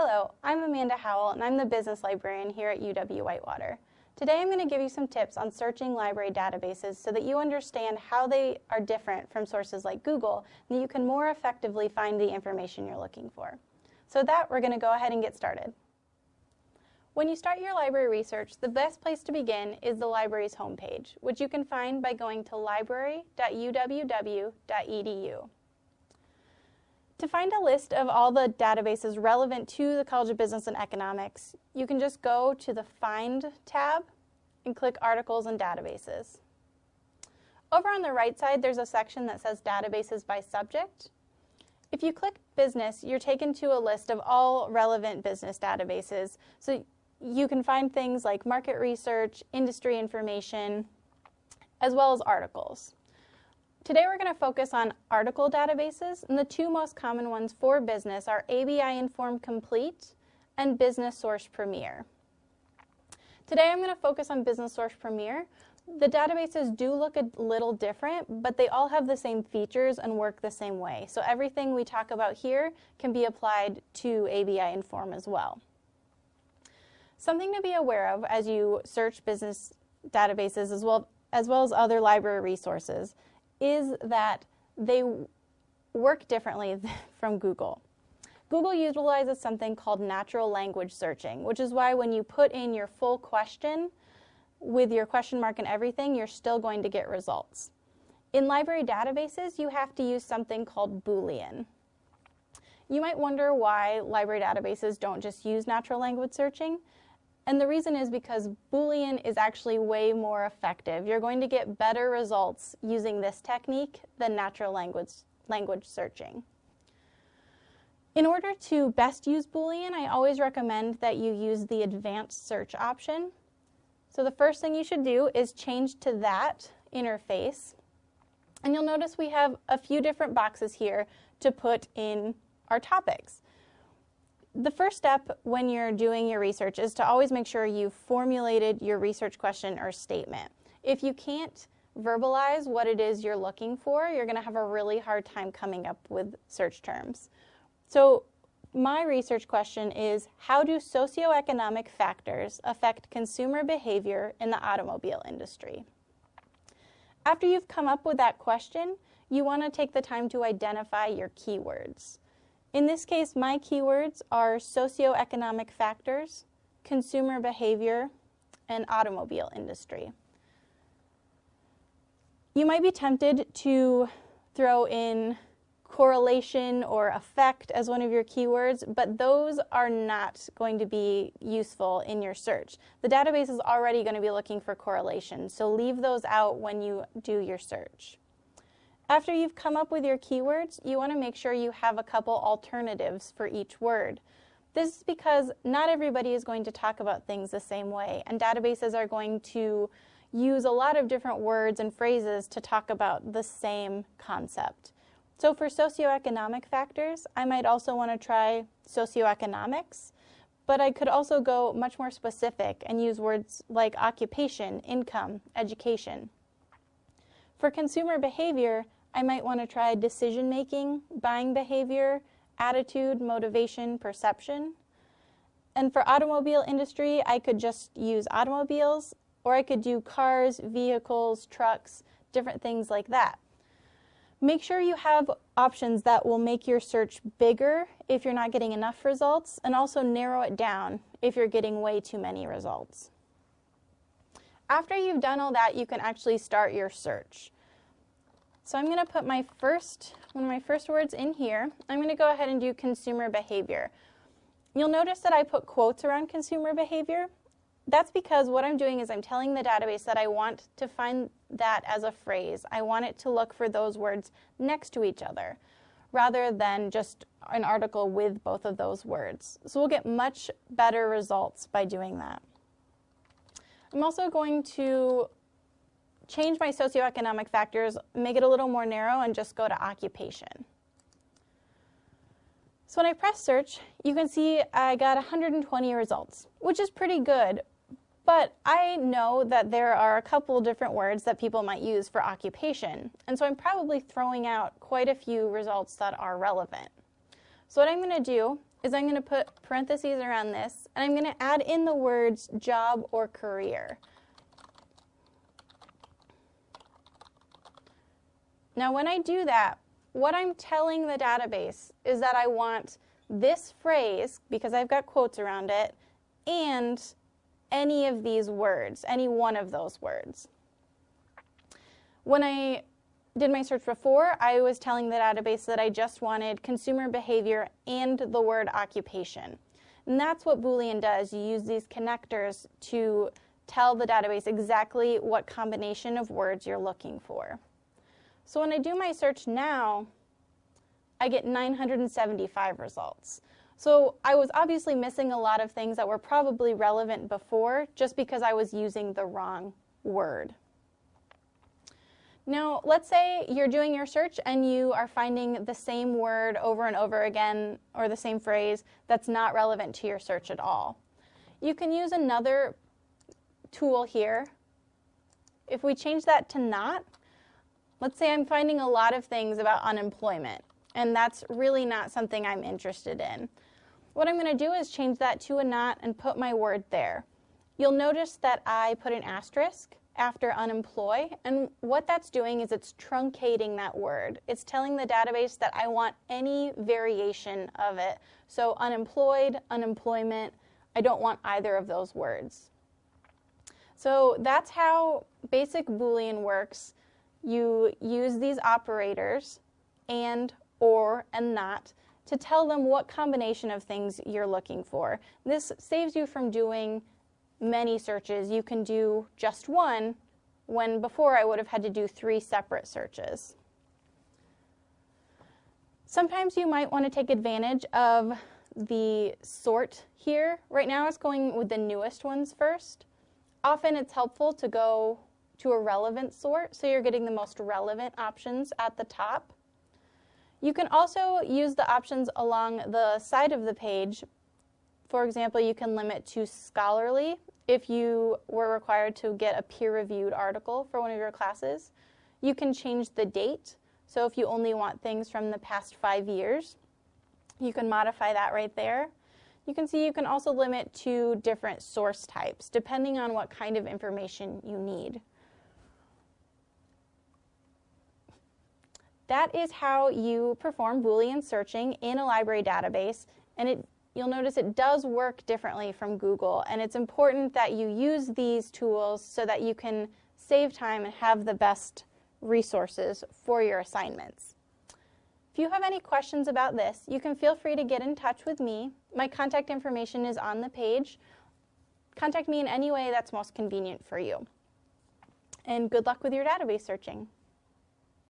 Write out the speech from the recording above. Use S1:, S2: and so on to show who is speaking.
S1: Hello, I'm Amanda Howell and I'm the business librarian here at UW-Whitewater. Today I'm going to give you some tips on searching library databases so that you understand how they are different from sources like Google and that you can more effectively find the information you're looking for. So with that, we're going to go ahead and get started. When you start your library research, the best place to begin is the library's homepage, which you can find by going to library.uww.edu. To find a list of all the databases relevant to the College of Business and Economics, you can just go to the Find tab and click Articles and Databases. Over on the right side, there's a section that says Databases by Subject. If you click Business, you're taken to a list of all relevant business databases. So you can find things like market research, industry information, as well as articles. Today we're going to focus on article databases, and the two most common ones for business are ABI Inform Complete and Business Source Premier. Today I'm going to focus on Business Source Premier. The databases do look a little different, but they all have the same features and work the same way. So everything we talk about here can be applied to ABI Inform as well. Something to be aware of as you search business databases as well as, well as other library resources is that they work differently from Google. Google utilizes something called natural language searching, which is why when you put in your full question with your question mark and everything, you're still going to get results. In library databases, you have to use something called Boolean. You might wonder why library databases don't just use natural language searching. And the reason is because Boolean is actually way more effective. You're going to get better results using this technique than natural language, language searching. In order to best use Boolean, I always recommend that you use the advanced search option. So the first thing you should do is change to that interface. And you'll notice we have a few different boxes here to put in our topics. The first step when you're doing your research is to always make sure you've formulated your research question or statement. If you can't verbalize what it is you're looking for, you're going to have a really hard time coming up with search terms. So my research question is, how do socioeconomic factors affect consumer behavior in the automobile industry? After you've come up with that question, you want to take the time to identify your keywords. In this case, my keywords are socioeconomic factors, consumer behavior, and automobile industry. You might be tempted to throw in correlation or effect as one of your keywords, but those are not going to be useful in your search. The database is already going to be looking for correlation, so leave those out when you do your search. After you've come up with your keywords, you want to make sure you have a couple alternatives for each word. This is because not everybody is going to talk about things the same way, and databases are going to use a lot of different words and phrases to talk about the same concept. So for socioeconomic factors, I might also want to try socioeconomics, but I could also go much more specific and use words like occupation, income, education. For consumer behavior, I might want to try decision making, buying behavior, attitude, motivation, perception. And for automobile industry, I could just use automobiles, or I could do cars, vehicles, trucks, different things like that. Make sure you have options that will make your search bigger if you're not getting enough results, and also narrow it down if you're getting way too many results. After you've done all that, you can actually start your search. So I'm going to put my first, one of my first words in here. I'm going to go ahead and do consumer behavior. You'll notice that I put quotes around consumer behavior. That's because what I'm doing is I'm telling the database that I want to find that as a phrase. I want it to look for those words next to each other rather than just an article with both of those words. So we'll get much better results by doing that. I'm also going to change my socioeconomic factors, make it a little more narrow, and just go to occupation. So when I press search, you can see I got 120 results, which is pretty good. But I know that there are a couple different words that people might use for occupation. And so I'm probably throwing out quite a few results that are relevant. So what I'm going to do is I'm going to put parentheses around this, and I'm going to add in the words job or career. Now when I do that, what I'm telling the database is that I want this phrase, because I've got quotes around it, and any of these words, any one of those words. When I did my search before, I was telling the database that I just wanted consumer behavior and the word occupation. And that's what Boolean does. You use these connectors to tell the database exactly what combination of words you're looking for. So when I do my search now, I get 975 results. So I was obviously missing a lot of things that were probably relevant before just because I was using the wrong word. Now, let's say you're doing your search and you are finding the same word over and over again or the same phrase that's not relevant to your search at all. You can use another tool here. If we change that to not, let's say I'm finding a lot of things about unemployment and that's really not something I'm interested in. What I'm going to do is change that to a not and put my word there. You'll notice that I put an asterisk after unemploy, and what that's doing is it's truncating that word. It's telling the database that I want any variation of it. So unemployed, unemployment, I don't want either of those words. So that's how basic Boolean works. You use these operators and or, and not to tell them what combination of things you're looking for. This saves you from doing many searches. You can do just one when before I would have had to do three separate searches. Sometimes you might want to take advantage of the sort here. Right now it's going with the newest ones first. Often it's helpful to go to a relevant sort so you're getting the most relevant options at the top. You can also use the options along the side of the page. For example, you can limit to scholarly if you were required to get a peer-reviewed article for one of your classes. You can change the date. So if you only want things from the past five years, you can modify that right there. You can see you can also limit to different source types depending on what kind of information you need. That is how you perform Boolean searching in a library database, and it, you'll notice it does work differently from Google, and it's important that you use these tools so that you can save time and have the best resources for your assignments. If you have any questions about this, you can feel free to get in touch with me. My contact information is on the page. Contact me in any way that's most convenient for you. And good luck with your database searching.